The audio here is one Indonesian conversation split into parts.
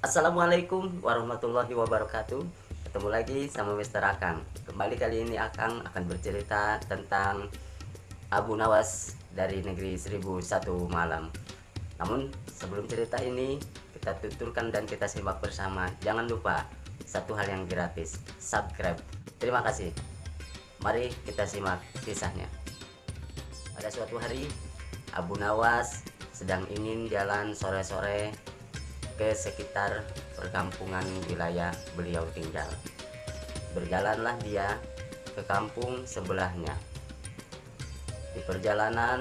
Assalamualaikum warahmatullahi wabarakatuh. Ketemu lagi sama Mr. Akang. Kembali kali ini Akang akan bercerita tentang Abu Nawas dari negeri 1001 malam. Namun sebelum cerita ini Kita tuturkan dan kita simak bersama. Jangan lupa satu hal yang gratis Subscribe. Terima kasih. Mari kita simak kisahnya. Pada suatu hari Abu Nawas sedang ingin jalan sore-sore ke sekitar perkampungan wilayah beliau tinggal. Berjalanlah dia ke kampung sebelahnya. Di perjalanan,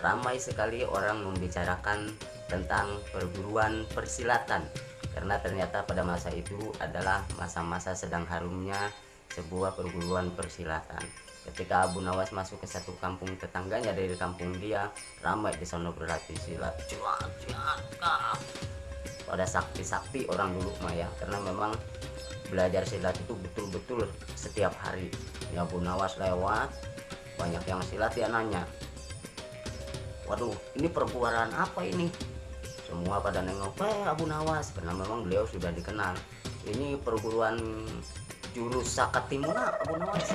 ramai sekali orang membicarakan tentang perguruan persilatan karena ternyata pada masa itu adalah masa-masa sedang harumnya sebuah perguruan persilatan. Ketika Abu Nawas masuk ke satu kampung tetangganya dari kampung dia, ramai di sana berlatih silat. Cuat, cuat, pada sakti-sakti orang dulu Maya. Karena memang belajar silat itu betul-betul setiap hari. Ya Bu Nawas lewat banyak yang silat ya nanya waduh ini perbuaran apa ini? Semua pada nengok eh Abu Nawas karena memang beliau sudah dikenal. Ini perguruan jurus Sakatimuna Abu Nawas.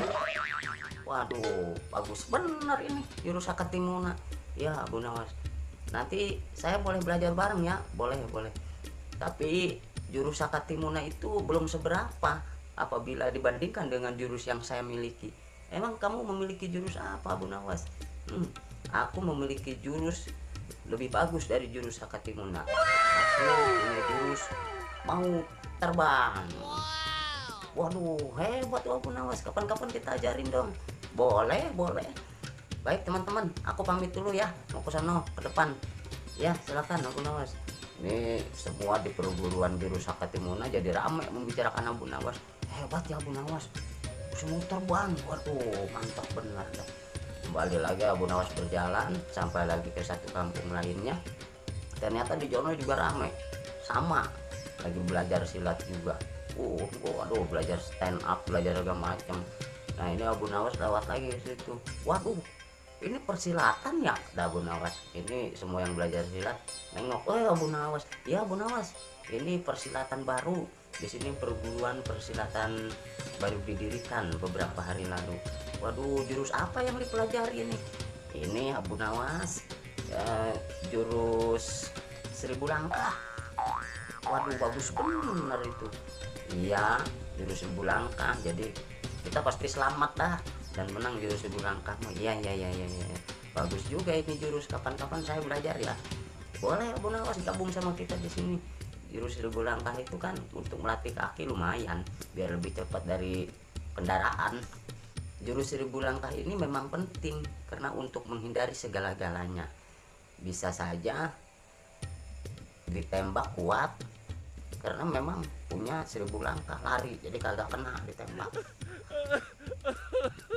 Waduh bagus benar ini jurus Sakatimuna ya Abu Nawas nanti saya boleh belajar bareng ya. Boleh boleh tapi jurus Sakatimuna itu belum seberapa apabila dibandingkan dengan jurus yang saya miliki. Emang kamu memiliki jurus apa Bu Nawas? Hmm, aku memiliki jurus lebih bagus dari jurus Sakatimuna. Aku punya jurus mau terbang. Waduh hebat Bu Nawas. Kapan-kapan kita ajarin dong. Boleh boleh. Baik teman-teman aku pamit dulu ya. Mau ke sana ke depan. Ya silakan aku Nawas ini semua di perguruan biru Sakatimuna jadi ramai membicarakan Abu Nawas. Hebat ya Abu Nawas. Semua terbang waduh mantap benar. Dah. kembali lagi Abu Nawas berjalan sampai lagi ke satu kampung lainnya. Ternyata di Jono juga ramai sama. Lagi belajar silat juga. Uh waduh belajar stand up belajar segala macam. Nah ini Abu Nawas lewat lagi situ. Waduh ini persilatan ya ada Abu Nawas. Ini semua yang belajar silat nengok. Oh Abu Nawas. Ya Abu Nawas. Ini persilatan baru. Di sini perguruan persilatan baru didirikan beberapa hari lalu. Waduh jurus apa yang dipelajari ini? Ini Abu Nawas ya, jurus seribu langkah. Waduh bagus benar itu. Iya jurus seribu langkah. Jadi kita pasti selamat dah dan menang jurus seribu langkah iya iya iya iya ya. bagus juga ini jurus. Kapan-kapan saya belajar ya. Boleh Abu Nawas gabung sama kita di sini. Jurus seribu langkah itu kan untuk melatih kaki lumayan biar lebih cepat dari kendaraan. Jurus seribu langkah ini memang penting karena untuk menghindari segala-galanya. Bisa saja ditembak kuat karena memang punya seribu langkah. Lari jadi kagak kena ditembak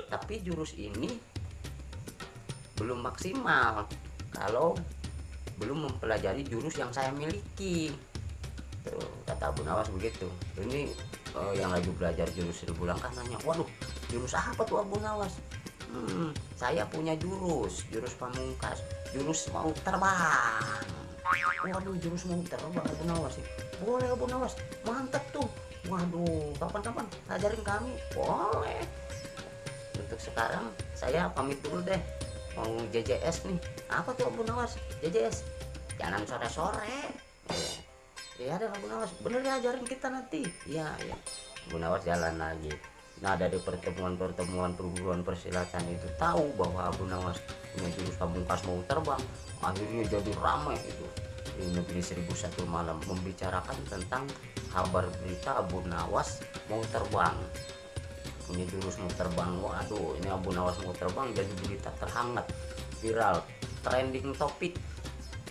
tapi jurus ini belum maksimal. Kalau belum mempelajari jurus yang saya miliki. Kata Abu Nawas begitu. Ini uh, yang lagi belajar jurus seribu langkah nanya waduh jurus apa tuh Abu Nawas? Hmm, saya punya jurus jurus pamungkas jurus mau terbang. Waduh jurus mau terbang Abu Nawas sih boleh Abu Nawas. Mantap tuh. Waduh kapan-kapan ajarin kami. Boleh untuk sekarang saya pamit dulu deh. Mau JJS nih. Apa tuh Abu Nawas JJS jangan sore-sore. Ya ada Abu Nawas bener ya ajarin kita nanti. Ya ya Abu Nawas jalan lagi. Nah dari pertemuan-pertemuan perguruan persilatan itu tahu bahwa Abu Nawas punya jurus pamungkas mau terbang. Akhirnya jadi ramai itu. Di negeri 1001 malam membicarakan tentang kabar berita Abu Nawas mau terbang ini jurus mau terbang. Waduh ini Abu Nawas mau terbang jadi berita terhangat viral trending topik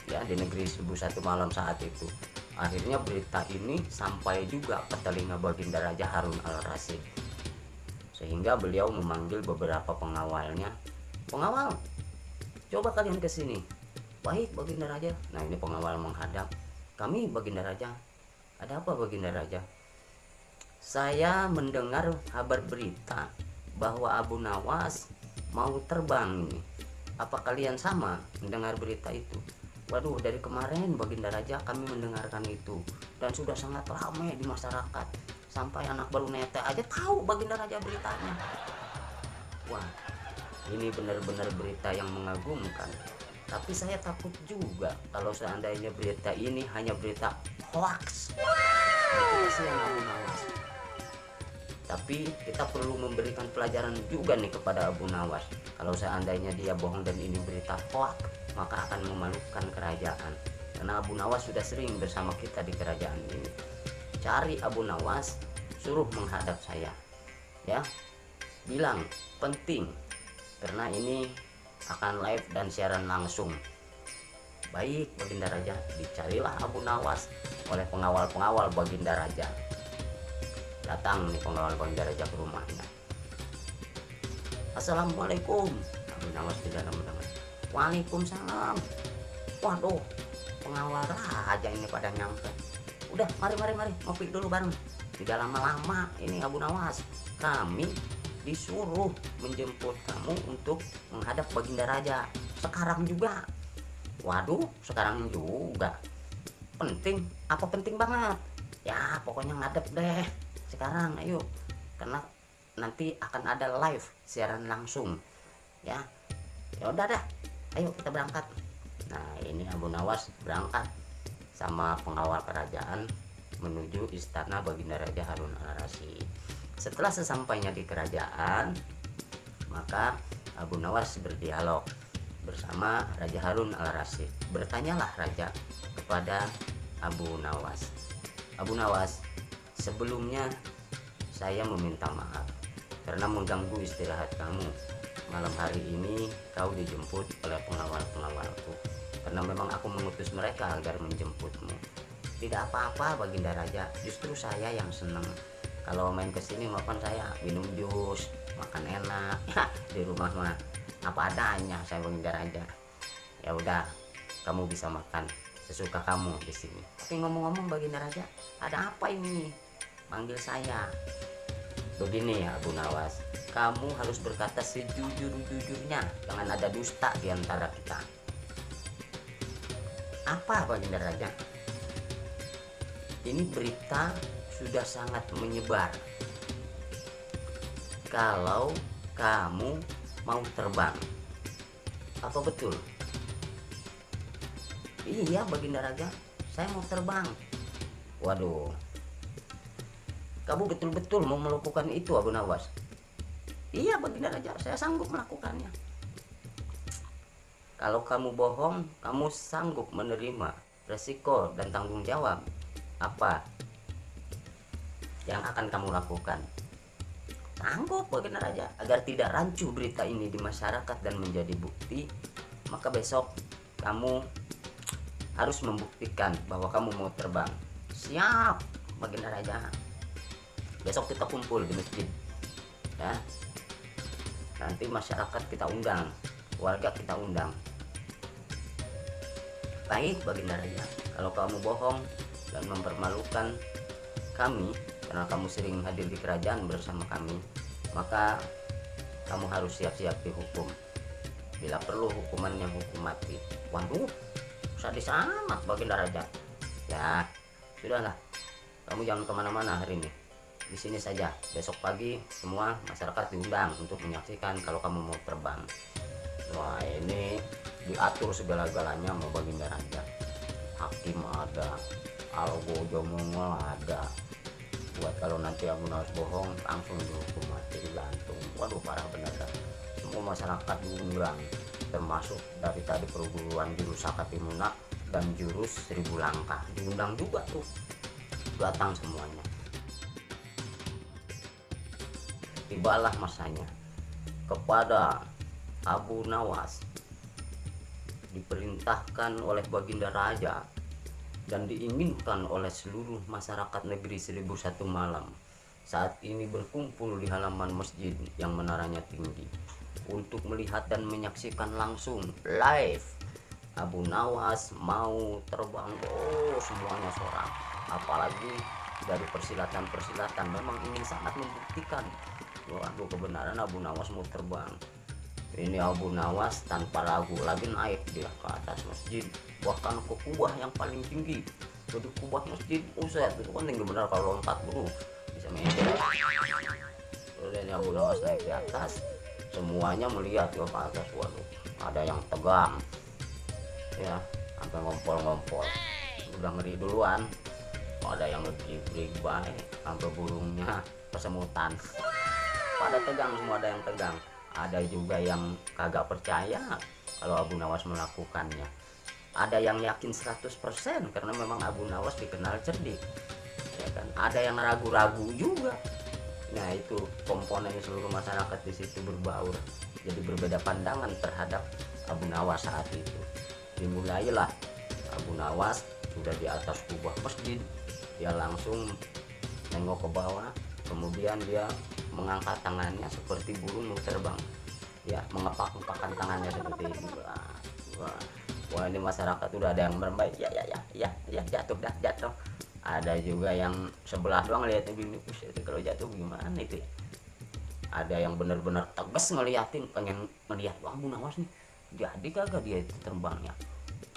ya di negeri 1001 malam saat itu. Akhirnya berita ini sampai juga ke telinga Baginda Raja Harun al-Rasyid sehingga beliau memanggil beberapa pengawalnya. Pengawal coba kalian ke sini. Baik Baginda Raja. Nah ini pengawal menghadap. Kami Baginda Raja. Ada apa Baginda Raja saya mendengar kabar berita bahwa Abu Nawas mau terbang ini. Apa kalian sama mendengar berita itu? Waduh, dari kemarin Baginda Raja kami mendengarkan itu dan sudah sangat ramai di masyarakat. Sampai anak baru nete aja tahu Baginda Raja beritanya. Wah, ini benar-benar berita yang mengagumkan. Tapi saya takut juga kalau seandainya berita ini hanya berita hoax. Tapi kita perlu memberikan pelajaran juga nih kepada Abu Nawas. Kalau seandainya dia bohong dan ini berita hoax, maka akan memalukan kerajaan. Karena Abu Nawas sudah sering bersama kita di kerajaan ini. Cari Abu Nawas suruh menghadap saya. Ya bilang penting karena ini akan live dan siaran langsung. Baik Baginda Raja dicarilah Abu Nawas oleh pengawal-pengawal Baginda Raja datang nih pengawal Baginda Raja ke rumahnya Assalamualaikum. Tidak mendengar Waalaikumsalam. Waduh pengawal aja ini pada nyampe. Udah mari mari mari. Ngopi dulu bareng. Tidak lama-lama ini Abu Nawas kami disuruh menjemput kamu untuk menghadap Baginda Raja. Sekarang juga. Waduh sekarang juga. Penting apa penting banget? Ya pokoknya ngadep deh sekarang ayo. Karena nanti akan ada live siaran langsung ya. Ya udah dah ayo kita berangkat. Nah ini Abu Nawas berangkat sama pengawal kerajaan menuju istana Baginda Raja Harun al Rasyid setelah sesampainya di kerajaan maka Abu Nawas berdialog bersama Raja Harun al Rasyid bertanyalah raja kepada Abu Nawas. Abu Nawas sebelumnya saya meminta maaf karena mengganggu istirahat kamu. Malam hari ini kau dijemput oleh pengawal-pengawalku karena memang aku mengutus mereka agar menjemputmu. Tidak apa-apa Baginda Raja. Justru saya yang senang kalau main ke sini makan saya. Minum jus makan enak. Di rumah mah apa adanya saya Baginda Raja. Ya udah kamu bisa makan. Sesuka kamu di sini. Tapi ngomong-ngomong Baginda Raja ada apa ini manggil saya. Begini ya Abu Nawas. Kamu harus berkata sejujur-jujurnya. Jangan ada dusta di antara kita. Apa Baginda Raja? Ini berita sudah sangat menyebar. Kalau kamu mau terbang apa betul? Iya Baginda Raja saya mau terbang. Waduh kamu betul-betul mau melakukan itu Abu Nawas? Iya baginda raja saya sanggup melakukannya. Kalau kamu bohong kamu sanggup menerima resiko dan tanggung jawab apa yang akan kamu lakukan. Sanggup baginda raja. Agar tidak rancu berita ini di masyarakat dan menjadi bukti maka besok kamu harus membuktikan bahwa kamu mau terbang. Siap baginda raja besok kita kumpul di masjid. Ya. Nanti masyarakat kita undang warga kita undang. Baik baginda raja kalau kamu bohong dan mempermalukan kami karena kamu sering hadir di kerajaan bersama kami maka kamu harus siap-siap dihukum. Bila perlu hukumannya hukum mati. Waduh sadis amat baginda raja ya sudahlah. Kamu jangan ke mana-mana hari ini di sini saja. Besok pagi semua masyarakat diundang untuk menyaksikan kalau kamu mau terbang. Wah ini diatur segala-galanya mau baginda raja hakim ada algo jomongol ada. Buat kalau nanti Abu Nawas bohong langsung dihukum mati digantung waduh parah benar. Dah semua masyarakat diundang termasuk dari tadi perguruan jurus Sakatimunak dan jurus seribu langkah. Diundang juga tuh datang semuanya tibalah masanya kepada Abu Nawas. Diperintahkan oleh Baginda Raja dan diinginkan oleh seluruh masyarakat negeri seribu satu malam. Saat ini berkumpul di halaman masjid yang menaranya tinggi untuk melihat dan menyaksikan langsung live. Abu Nawas mau terbang. Oh semuanya seorang. Apalagi dari persilatan-persilatan memang ingin sangat membuktikan waduh kebenaran Abu Nawas mau terbang ini Abu Nawas tanpa ragu lagi naik dia ke atas masjid. Bahkan ke kubah yang paling tinggi. Jadi kubah masjid usai itu kan tinggi benar kalau lompat bro. Bisa meja. Terus ini Abu Nawas naik di atas. Semuanya melihat ya ke atas. Waduh ada yang tegang. Ya sampai ngompol-ngompol. Udah ngeri duluan. Ada yang lebih baik sampai burungnya persemutan pada tegang semua ada yang tegang. Ada juga yang kagak percaya kalau Abu Nawas melakukannya. Ada yang yakin 100% karena memang Abu Nawas dikenal cerdik. Ya kan? Ada yang ragu-ragu juga. Nah itu komponennya seluruh masyarakat di situ berbaur. Jadi berbeda pandangan terhadap Abu Nawas saat itu. Dimulailah Abu Nawas sudah di atas kubah masjid. Dia langsung nengok ke bawah kemudian dia mengangkat tangannya seperti burung mau terbang. Ya mengepak-ngepakkan tangannya seperti ini. Wah, wah. wah ini masyarakat udah ada yang bermain ya ya ya ya ya jatuh dah jatuh. Ada juga yang sebelah doang lihatnya begini itu kalau jatuh gimana itu ya? ada yang benar-benar tegas ngeliatin pengen ngeliat wah Bu Nawas nih jadi kagak dia itu terbangnya?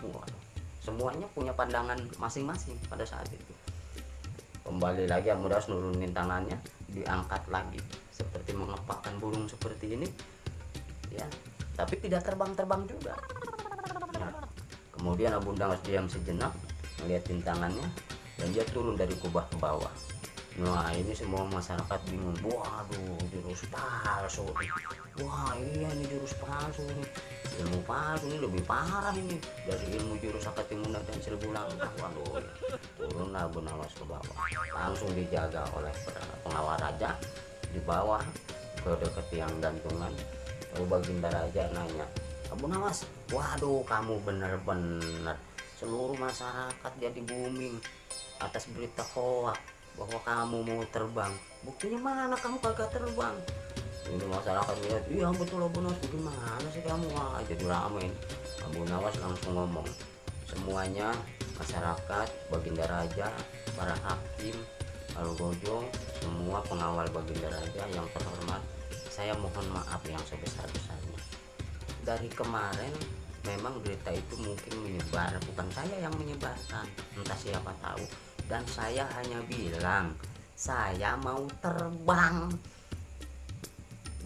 Wah semuanya punya pandangan masing-masing pada saat itu kembali lagi yang mudah nurunin tangannya diangkat lagi. Seperti mengepakkan burung seperti ini ya. Tapi tidak terbang-terbang juga. Ya. kemudian Abu Nawas diam sejenak melihatin tangannya dan dia turun dari kubah ke bawah. Nah ini semua masyarakat bingung. Waduh jurus palsu Wah iya ini jurus palsu Ilmu palsu ini lebih parah ini. Dari ilmu jurus Akatimuna dan seribu langkah Waduh turun Abu Nawas ke bawah. Langsung dijaga oleh pengawal raja Di bawah ke dekat tiang gantungan. Lalu Baginda Raja nanya Abu Nawas? Waduh kamu bener-bener Seluruh masyarakat jadi booming Atas berita hoax bahwa kamu mau terbang. Buktinya mana kamu kagak terbang ini masyarakat lihat iya betul Abu Nawas bagaimana sih kamu? Wah jadi ramai Abu Nawas langsung ngomong semuanya masyarakat baginda raja para hakim lalu gojo semua pengawal baginda raja yang terhormat saya mohon maaf yang sebesar-besarnya. Dari kemarin memang berita itu mungkin menyebar bukan saya yang menyebarkan entah siapa tahu. Dan saya hanya bilang saya mau terbang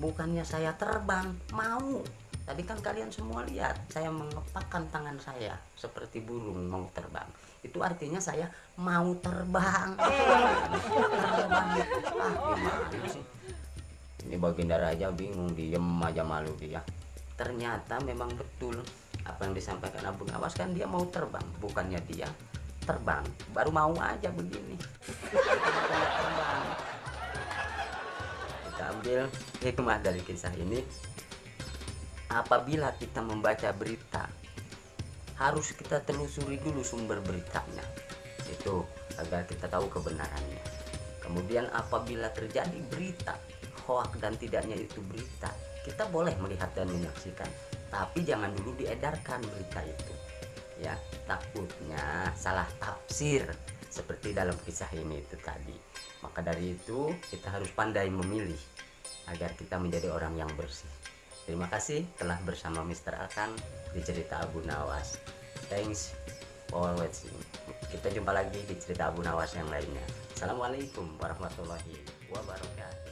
bukannya saya terbang mau. Tadi kan kalian semua lihat saya mengepakkan tangan saya seperti burung mau terbang. Itu artinya saya mau terbang. Terbang. Ah sih? Ini baginda raja bingung diem aja malu dia. Ternyata memang betul apa yang disampaikan Abu Nawas kan dia mau terbang bukannya dia terbang. Baru mau aja begini ambil hikmah dari kisah ini. Apabila kita membaca berita harus kita telusuri dulu sumber beritanya itu agar kita tahu kebenarannya. Kemudian apabila terjadi berita hoak dan tidaknya itu berita kita boleh melihat dan menyaksikan. Tapi jangan dulu diedarkan berita itu ya. Takutnya salah tafsir seperti dalam kisah ini itu tadi. Maka dari itu kita harus pandai memilih agar kita menjadi orang yang bersih. Terima kasih telah bersama Mr. Akan di cerita Abu Nawas. Thanks for watching. Kita jumpa lagi di cerita Abu Nawas yang lainnya. Assalamualaikum warahmatullahi wabarakatuh